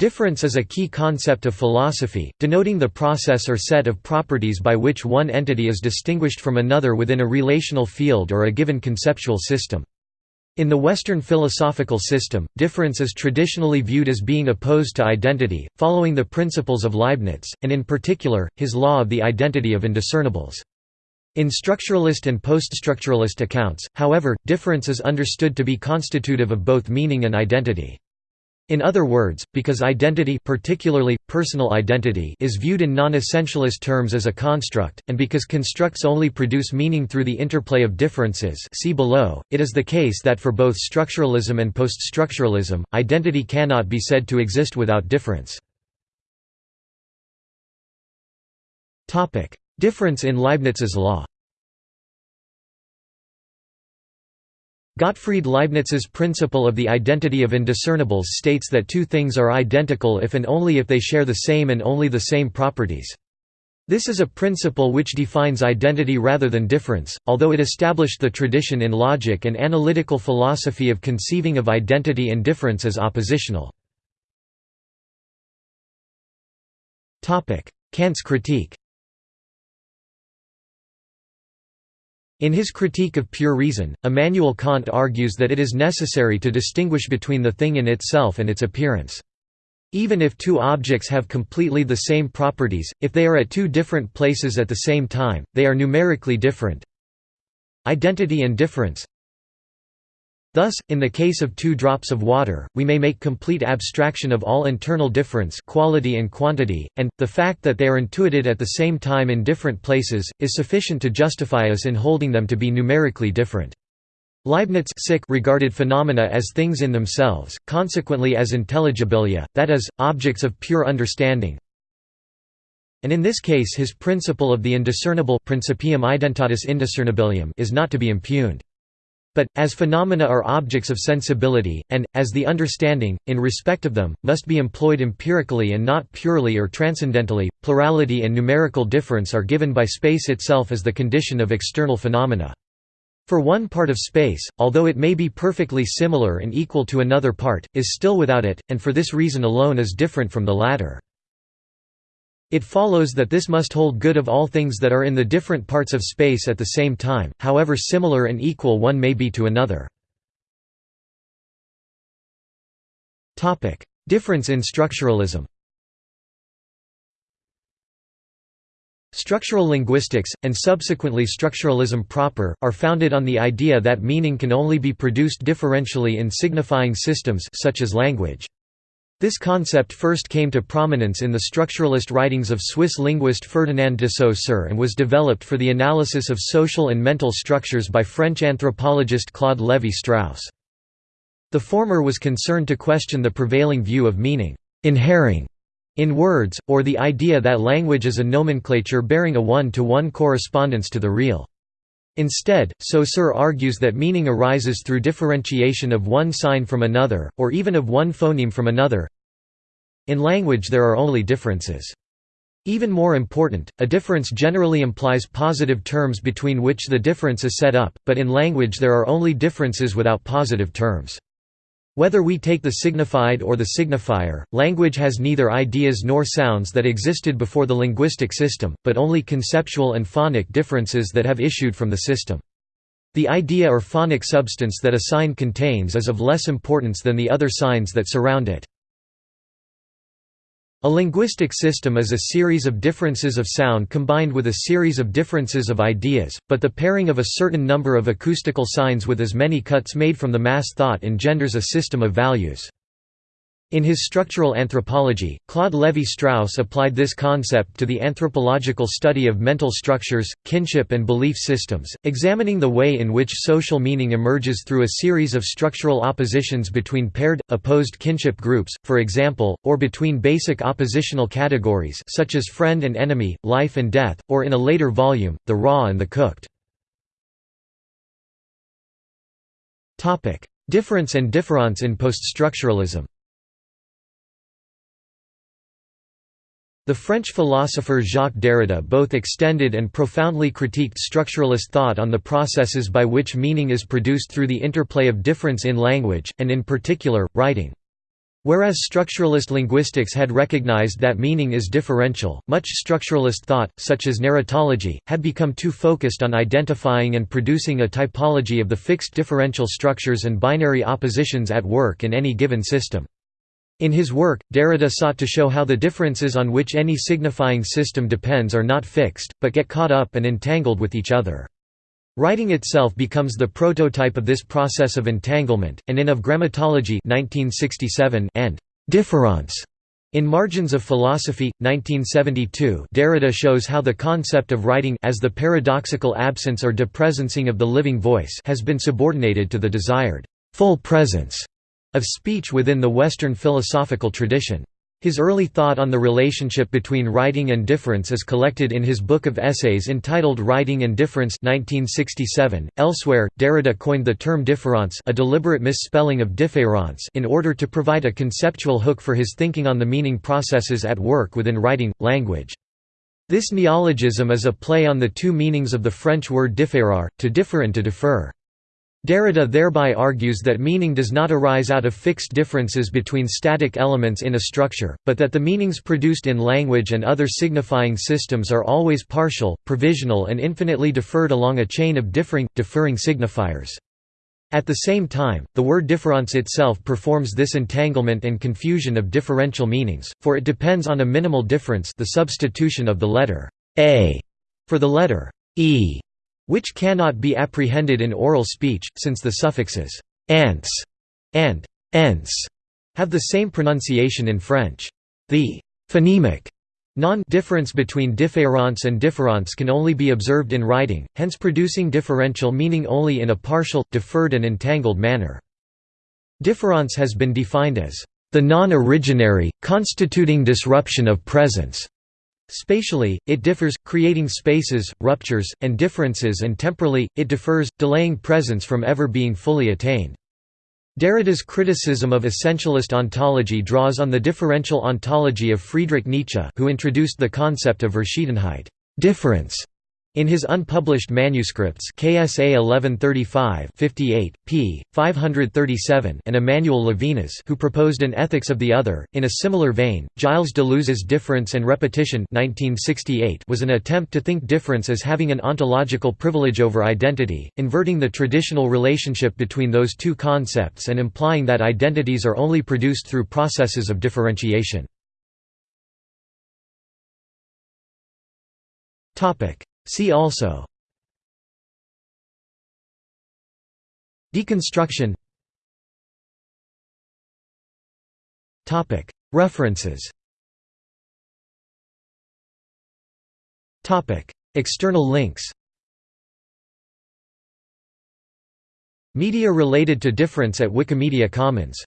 Difference is a key concept of philosophy, denoting the process or set of properties by which one entity is distinguished from another within a relational field or a given conceptual system. In the Western philosophical system, difference is traditionally viewed as being opposed to identity, following the principles of Leibniz, and in particular, his law of the identity of indiscernibles. In structuralist and poststructuralist accounts, however, difference is understood to be constitutive of both meaning and identity. In other words, because identity particularly, personal identity is viewed in non-essentialist terms as a construct, and because constructs only produce meaning through the interplay of differences see below, it is the case that for both structuralism and poststructuralism, identity cannot be said to exist without difference. Difference in Leibniz's law Gottfried Leibniz's principle of the identity of indiscernibles states that two things are identical if and only if they share the same and only the same properties. This is a principle which defines identity rather than difference, although it established the tradition in logic and analytical philosophy of conceiving of identity and difference as oppositional. Kant's critique In his Critique of Pure Reason, Immanuel Kant argues that it is necessary to distinguish between the thing in itself and its appearance. Even if two objects have completely the same properties, if they are at two different places at the same time, they are numerically different. Identity and difference Thus, in the case of two drops of water, we may make complete abstraction of all internal difference quality and quantity, and, the fact that they are intuited at the same time in different places, is sufficient to justify us in holding them to be numerically different. Leibniz regarded phenomena as things in themselves, consequently as intelligibilia, that is, objects of pure understanding. And in this case his principle of the indiscernible principium identitatis indiscernibilium is not to be impugned. But, as phenomena are objects of sensibility, and, as the understanding, in respect of them, must be employed empirically and not purely or transcendentally, plurality and numerical difference are given by space itself as the condition of external phenomena. For one part of space, although it may be perfectly similar and equal to another part, is still without it, and for this reason alone is different from the latter. It follows that this must hold good of all things that are in the different parts of space at the same time, however similar and equal one may be to another. Difference in structuralism Structural linguistics, and subsequently structuralism proper, are founded on the idea that meaning can only be produced differentially in signifying systems such as language. This concept first came to prominence in the structuralist writings of Swiss linguist Ferdinand de Saussure and was developed for the analysis of social and mental structures by French anthropologist Claude Lévi-Strauss. The former was concerned to question the prevailing view of meaning, inhering, in words, or the idea that language is a nomenclature bearing a one-to-one -one correspondence to the real. Instead, Saussure argues that meaning arises through differentiation of one sign from another, or even of one phoneme from another. In language there are only differences. Even more important, a difference generally implies positive terms between which the difference is set up, but in language there are only differences without positive terms. Whether we take the signified or the signifier, language has neither ideas nor sounds that existed before the linguistic system, but only conceptual and phonic differences that have issued from the system. The idea or phonic substance that a sign contains is of less importance than the other signs that surround it. A linguistic system is a series of differences of sound combined with a series of differences of ideas, but the pairing of a certain number of acoustical signs with as many cuts made from the mass thought engenders a system of values. In his structural anthropology, Claude Lévi-Strauss applied this concept to the anthropological study of mental structures, kinship and belief systems, examining the way in which social meaning emerges through a series of structural oppositions between paired, opposed kinship groups, for example, or between basic oppositional categories such as friend and enemy, life and death, or in a later volume, the raw and the cooked. Difference and difference in poststructuralism The French philosopher Jacques Derrida both extended and profoundly critiqued structuralist thought on the processes by which meaning is produced through the interplay of difference in language, and in particular, writing. Whereas structuralist linguistics had recognized that meaning is differential, much structuralist thought, such as narratology, had become too focused on identifying and producing a typology of the fixed differential structures and binary oppositions at work in any given system. In his work, Derrida sought to show how the differences on which any signifying system depends are not fixed, but get caught up and entangled with each other. Writing itself becomes the prototype of this process of entanglement, and in Of Grammatology 1967 and Difference in Margins of Philosophy, 1972 Derrida shows how the concept of writing as the paradoxical absence or depresencing of the living voice has been subordinated to the desired full presence of speech within the Western philosophical tradition. His early thought on the relationship between writing and difference is collected in his book of essays entitled Writing and Difference 1967. .Elsewhere, Derrida coined the term différance a deliberate misspelling of différence in order to provide a conceptual hook for his thinking on the meaning processes at work within writing, language. This neologism is a play on the two meanings of the French word différer, to differ and to defer. Derrida thereby argues that meaning does not arise out of fixed differences between static elements in a structure, but that the meanings produced in language and other signifying systems are always partial, provisional and infinitely deferred along a chain of differing, deferring signifiers. At the same time, the word difference itself performs this entanglement and confusion of differential meanings, for it depends on a minimal difference the substitution of the letter a for the letter e which cannot be apprehended in oral speech, since the suffixes «ance» and «ence» have the same pronunciation in French. The «phonemic» non-difference between différence and différance can only be observed in writing, hence producing differential meaning only in a partial, deferred and entangled manner. Différance has been defined as the non-originary, constituting disruption of presence Spatially, it differs, creating spaces, ruptures, and differences and temporally, it differs, delaying presence from ever being fully attained. Derrida's criticism of essentialist ontology draws on the differential ontology of Friedrich Nietzsche who introduced the concept of Verschiedenheit difference", in his unpublished manuscripts KSA 1135 58, p. 537 and Emmanuel Levinas who proposed an ethics of the other, in a similar vein, Gilles Deleuze's Difference and Repetition 1968 was an attempt to think difference as having an ontological privilege over identity, inverting the traditional relationship between those two concepts and implying that identities are only produced through processes of differentiation. See also Deconstruction References External links Media related to difference at Wikimedia Commons